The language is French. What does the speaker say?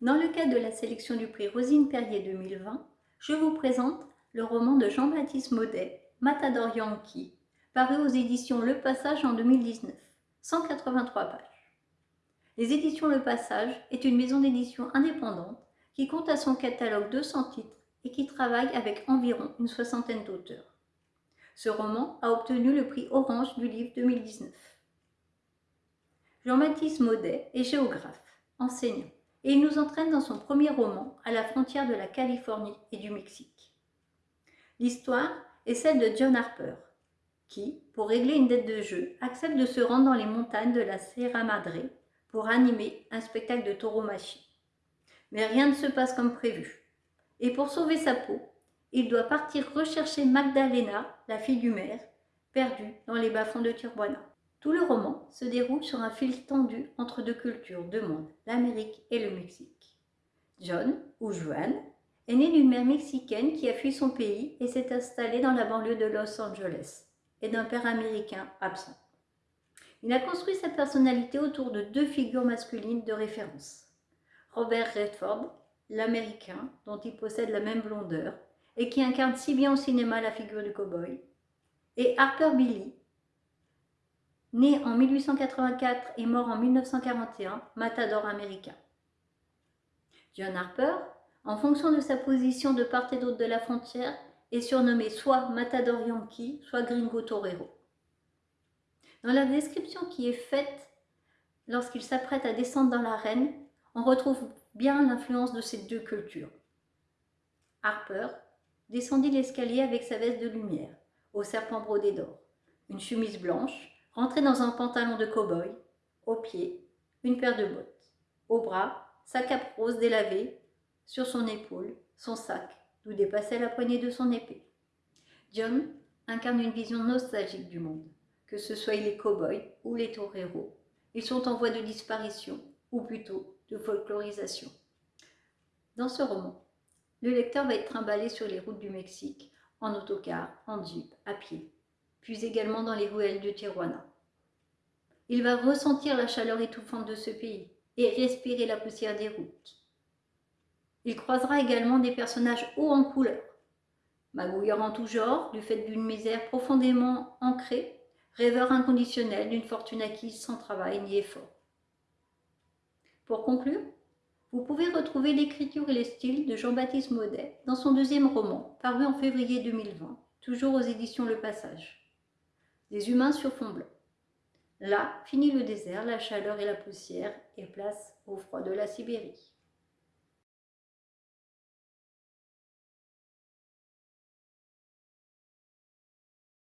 Dans le cadre de la sélection du prix Rosine Perrier 2020, je vous présente le roman de Jean-Baptiste Maudet, Matador Yankee, paru aux éditions Le Passage en 2019, 183 pages. Les éditions Le Passage est une maison d'édition indépendante qui compte à son catalogue 200 titres et qui travaille avec environ une soixantaine d'auteurs. Ce roman a obtenu le prix Orange du livre 2019. Jean-Baptiste Maudet est géographe, enseignant, et il nous entraîne dans son premier roman à la frontière de la Californie et du Mexique. L'histoire est celle de John Harper, qui, pour régler une dette de jeu, accepte de se rendre dans les montagnes de la Sierra Madre pour animer un spectacle de tauromachie. Mais rien ne se passe comme prévu. Et pour sauver sa peau, il doit partir rechercher Magdalena, la fille du maire, perdue dans les bas-fonds de Tijuana. Tout le roman se déroule sur un fil tendu entre deux cultures, deux mondes, l'Amérique et le Mexique. John, ou Joan, est né d'une mère mexicaine qui a fui son pays et s'est installée dans la banlieue de Los Angeles, et d'un père américain absent. Il a construit sa personnalité autour de deux figures masculines de référence. Robert Redford, l'américain dont il possède la même blondeur et qui incarne si bien au cinéma la figure du cow-boy, et Harper Billy, né en 1884 et mort en 1941, matador américain. John Harper, en fonction de sa position de part et d'autre de la frontière, est surnommé soit Matador Yankee, soit Gringo Torero. Dans la description qui est faite lorsqu'il s'apprête à descendre dans l'arène, on retrouve bien l'influence de ces deux cultures. Harper descendit l'escalier avec sa veste de lumière, au serpent brodé d'or, une chemise blanche, Rentré dans un pantalon de cow-boy, aux pieds, une paire de bottes, au bras, sa cape rose délavée, sur son épaule, son sac, d'où dépassait la poignée de son épée. John incarne une vision nostalgique du monde, que ce soit les cow-boys ou les toreros. Ils sont en voie de disparition, ou plutôt de folklorisation. Dans ce roman, le lecteur va être trimballé sur les routes du Mexique, en autocar, en jeep, à pied, puis également dans les ruelles de Tijuana. Il va ressentir la chaleur étouffante de ce pays et respirer la poussière des routes. Il croisera également des personnages hauts en couleur, magouilleurs en tout genre, du fait d'une misère profondément ancrée, rêveur inconditionnel d'une fortune acquise sans travail ni effort. Pour conclure, vous pouvez retrouver l'écriture et les styles de Jean-Baptiste Maudet dans son deuxième roman, paru en février 2020, toujours aux éditions Le Passage des humains sur fond blanc. Là, finit le désert, la chaleur et la poussière, et place au froid de la Sibérie.